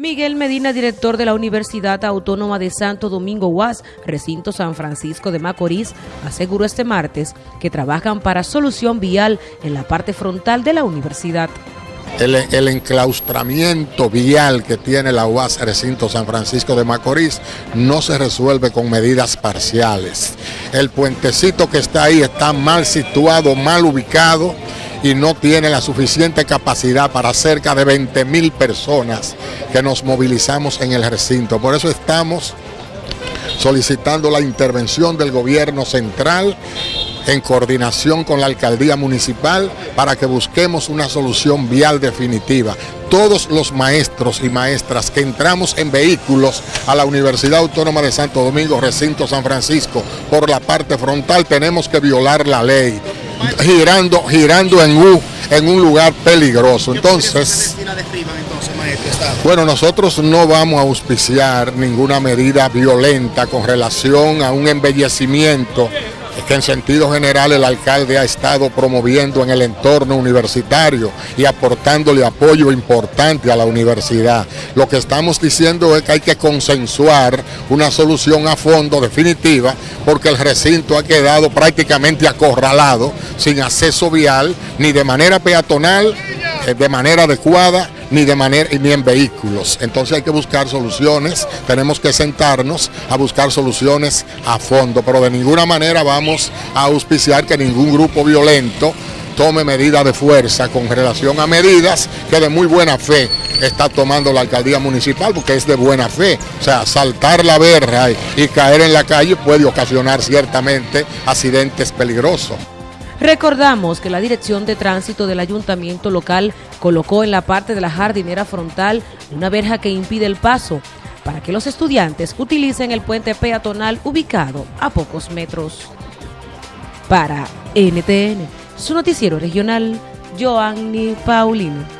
Miguel Medina, director de la Universidad Autónoma de Santo Domingo UAS, recinto San Francisco de Macorís, aseguró este martes que trabajan para solución vial en la parte frontal de la universidad. El, enclaustramiento vial que tiene la UAS Recinto San Francisco de Macorís no se resuelve con medidas parciales. El puentecito que está ahí está mal situado, mal ubicado y no tiene la suficiente capacidad para cerca de 20 mil personas que nos movilizamos en el recinto. Por eso estamos solicitando la intervención del gobierno central en coordinación con la alcaldía municipal para que busquemos una solución vial definitiva. Todos los maestros y maestras que entramos en vehículos a la Universidad Autónoma de Santo Domingo, recinto San Francisco, por la parte frontal, tenemos que violar la ley girando, girando en, U, en un lugar peligroso. Entonces, bueno, nosotros no vamos a auspiciar ninguna medida violenta con relación a un embellecimiento que en sentido general el alcalde ha estado promoviendo en el entorno universitario y aportándole apoyo importante a la universidad. Lo que estamos diciendo es que hay que consensuar una solución a fondo definitiva porque el recinto ha quedado prácticamente acorralado, sin acceso vial, ni de manera peatonal, eh, de manera adecuada, ni de manera ni en vehículos. Entonces hay que buscar soluciones, tenemos que sentarnos a buscar soluciones a fondo, pero de ninguna manera vamos a auspiciar que ningún grupo violento tome medidas de fuerza con relación a medidas que de muy buena fe está tomando la alcaldía municipal, porque es de buena fe. O sea, saltar la verja y caer en la calle puede ocasionar ciertamente accidentes peligrosos. Recordamos que la Dirección de Tránsito del Ayuntamiento local colocó en la parte de la jardinera frontal una verja que impide el paso para que los estudiantes utilicen el puente peatonal ubicado a pocos metros. Para NTN, su noticiero regional, Joanny Paulino.